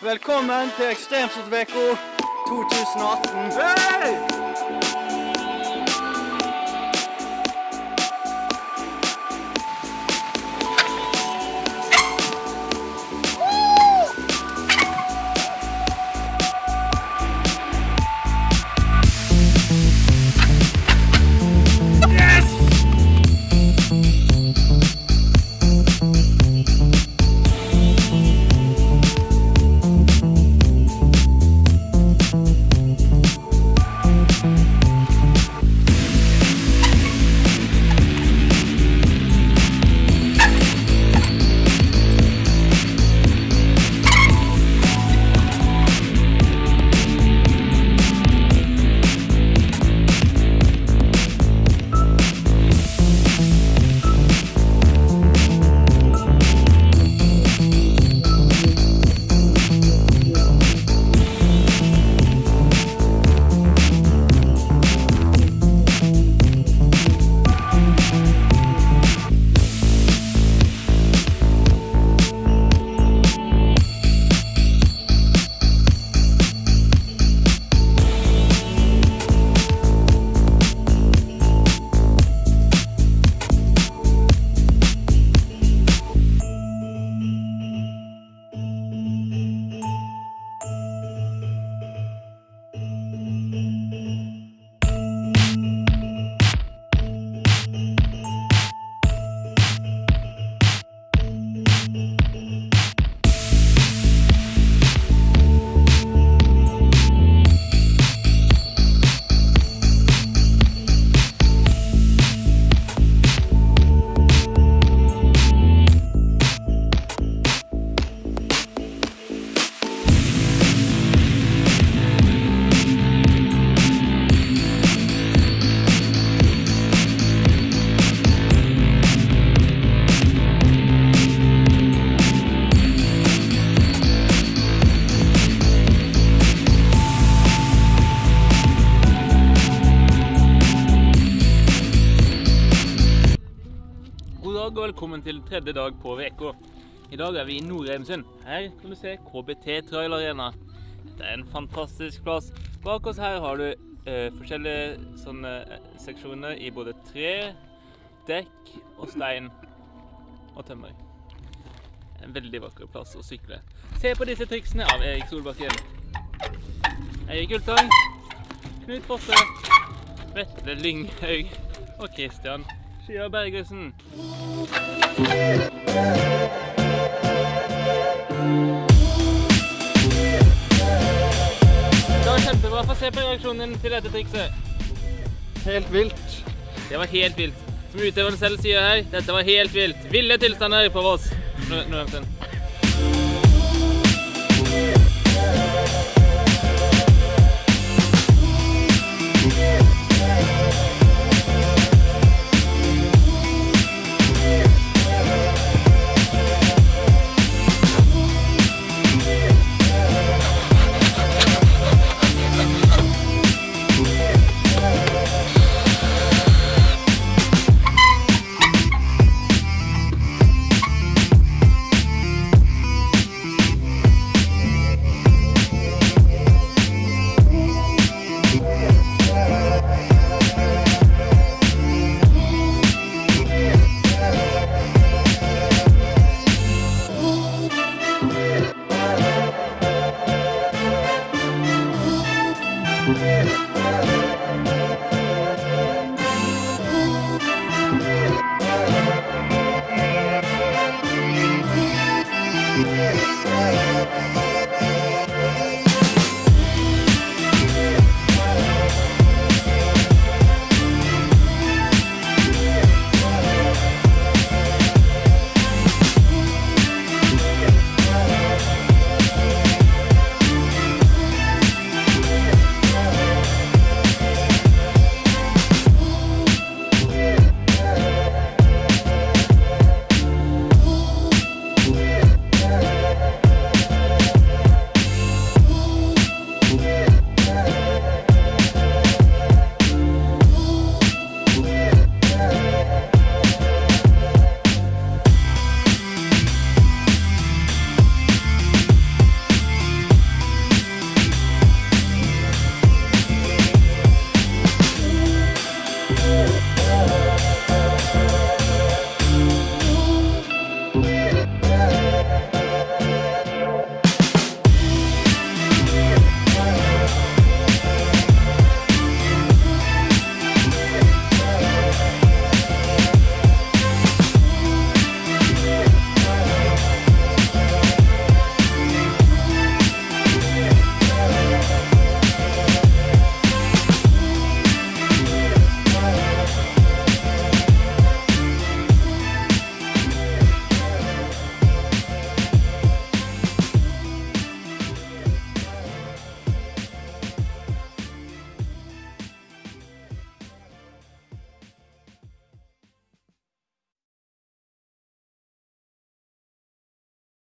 Velkommen til Ekstremsportveka 2018. Hei! God dag og velkommen til tredje dag på VK. I dag er vi i Nord-Eimsund. Her kan du se KBT Trail Arena. Det er en fantastisk plass. Bak oss her har du eh, forskjellige sånne eh, seksjoner i både tre, dekk og stein og tømmer. En veldig vakker plass å sykle. Se på disse triksene av Erik Solbakken. Eirik Ultang, Knut Fosse, Vetle Lynghaug og Christian Skya Bergesen. Det var kjempebra. Få se på reaksjonen til dette trikset. Helt vilt. Det var helt vilt. Som utøveren selv sier her, dette var helt vilt. Ville tilstander på Voss. Nå, nå, nå.